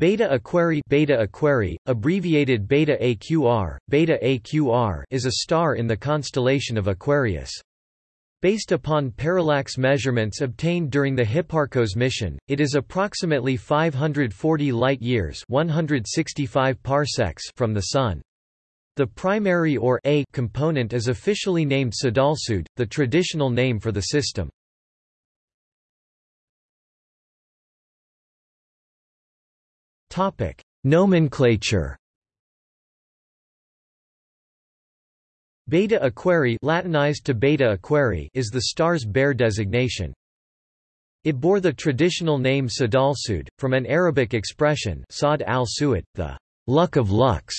Beta Aquarii Beta Aquarii, abbreviated Beta AQR, Beta AQR is a star in the constellation of Aquarius. Based upon parallax measurements obtained during the Hipparcos mission, it is approximately 540 light-years (165 parsecs) from the Sun. The primary or A component is officially named Sadalsuud, the traditional name for the system. Topic: Nomenclature. Beta Aquarii Latinized to Beta Aquarii is the star's Bayer designation. It bore the traditional name Sadalsuud, from an Arabic expression Saad al-Su'ud, the luck of lucks.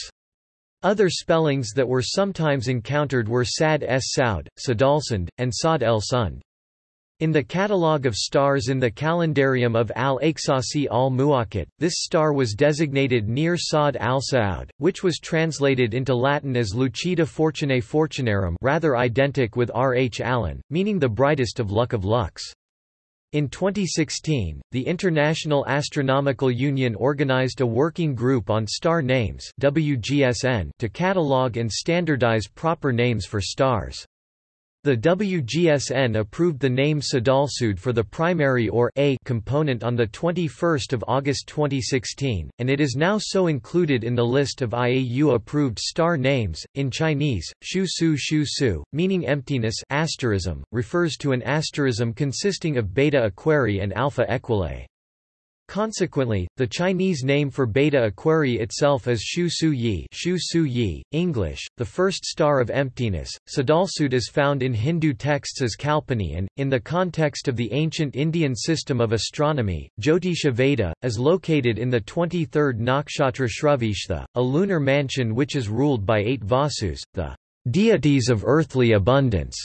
Other spellings that were sometimes encountered were Sad s Saud, Sadalsund, and Sad el Sund. In the catalogue of stars in the calendarium of al-Aqsasi al-Muwaqqat, this star was designated near Saad al-Saud, which was translated into Latin as Lucida Fortunae Fortunarum rather identical with R. H. Allen, meaning the brightest of luck of lucks. In 2016, the International Astronomical Union organized a working group on star names WGSN to catalogue and standardize proper names for stars. The WGSN approved the name Sadalsuud for the primary or A component on 21 August 2016, and it is now so included in the list of IAU-approved star names. In Chinese, Shu Su Shu Su, meaning emptiness asterism, refers to an asterism consisting of Beta Aquarii and Alpha Equulei. Consequently, the Chinese name for Beta Aquarii itself is Shu Su Yi, Shu Su Yi English, the first star of emptiness. Sadalsuud is found in Hindu texts as Kalpani and, in the context of the ancient Indian system of astronomy, Jyotisha Veda, is located in the 23rd nakshatra Shravishtha, a lunar mansion which is ruled by eight Vasus, the deities of earthly abundance.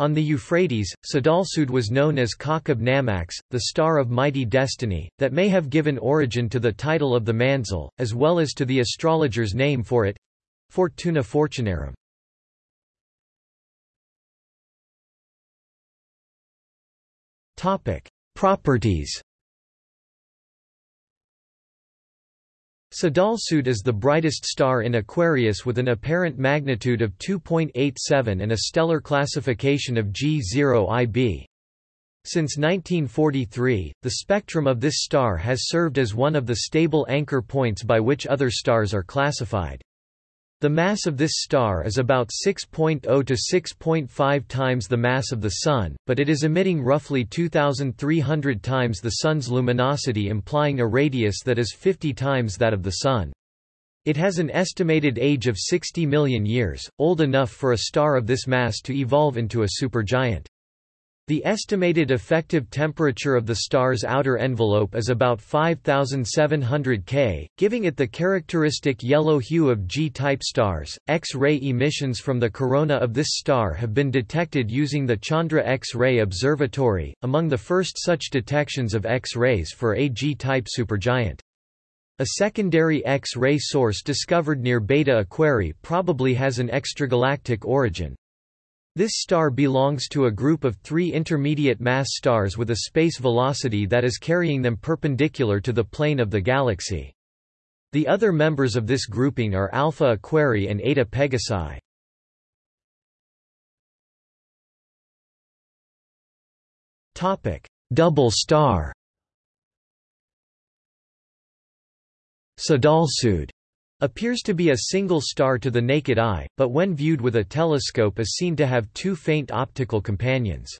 On the Euphrates, Sadalsuud was known as Kakab Namax, the star of mighty destiny, that may have given origin to the title of the Manzil, as well as to the astrologer's name for it—Fortuna Fortunarum. Properties Sadalsuud is the brightest star in Aquarius with an apparent magnitude of 2.87 and a stellar classification of G0 IB. Since 1943, the spectrum of this star has served as one of the stable anchor points by which other stars are classified. The mass of this star is about 6.0 to 6.5 times the mass of the Sun, but it is emitting roughly 2,300 times the Sun's luminosity implying a radius that is 50 times that of the Sun. It has an estimated age of 60 million years, old enough for a star of this mass to evolve into a supergiant. The estimated effective temperature of the star's outer envelope is about 5700 K, giving it the characteristic yellow hue of G-type stars. X-ray emissions from the corona of this star have been detected using the Chandra X-ray Observatory, among the first such detections of X-rays for a G-type supergiant. A secondary X-ray source discovered near Beta Aquarii probably has an extragalactic origin. This star belongs to a group of three intermediate mass stars with a space velocity that is carrying them perpendicular to the plane of the galaxy. The other members of this grouping are Alpha Aquarii and Eta Pegasi. Double star Sadalsuud Appears to be a single star to the naked eye, but when viewed with a telescope is seen to have two faint optical companions.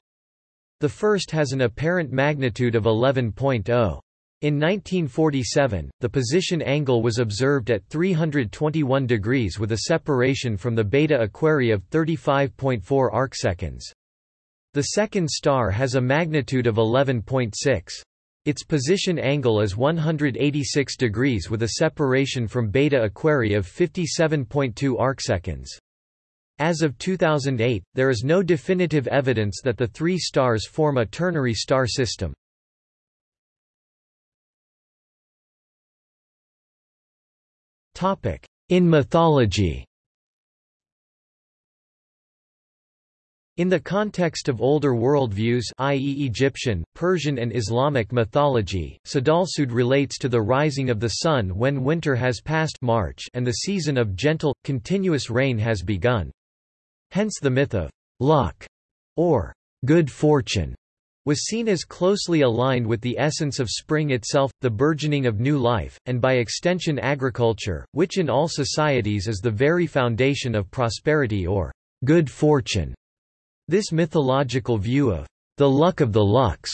The first has an apparent magnitude of 11.0. In 1947, the position angle was observed at 321 degrees with a separation from the Beta Aquarii of 35.4 arcseconds. The second star has a magnitude of 11.6. Its position angle is 186 degrees with a separation from Beta Aquarii of 57.2 arcseconds. As of 2008, there is no definitive evidence that the three stars form a ternary star system. In mythology In the context of older worldviews i.e. Egyptian, Persian and Islamic mythology, Sadalsuud relates to the rising of the sun when winter has passed March and the season of gentle, continuous rain has begun. Hence the myth of luck or good fortune was seen as closely aligned with the essence of spring itself, the burgeoning of new life, and by extension agriculture, which in all societies is the very foundation of prosperity or good fortune. This mythological view of the luck of the lucks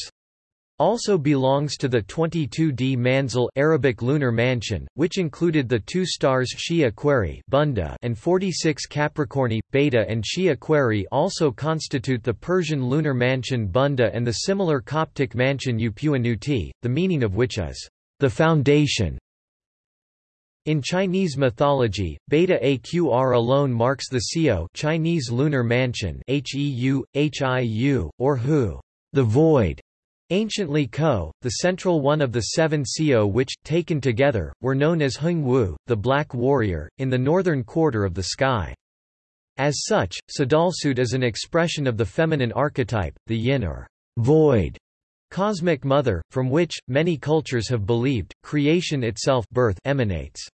also belongs to the 22D Manzil Arabic lunar mansion, which included the two stars Xi Aquarii Bunda and 46 Capricorni, Beta and Xi Aquarii also constitute the Persian lunar mansion Bunda and the similar Coptic mansion Upuanuti, the meaning of which is, the foundation. In Chinese mythology, Beta Aqr alone marks the Xiu Chinese lunar mansion Heu, Hiu, or Hu, the void. Anciently Ko, the central one of the seven Xiu which, taken together, were known as Hung Wu, the Black Warrior, in the northern quarter of the sky. As such, Sadalsuud is an expression of the feminine archetype, the yin or void cosmic mother, from which, many cultures have believed, creation itself birth emanates.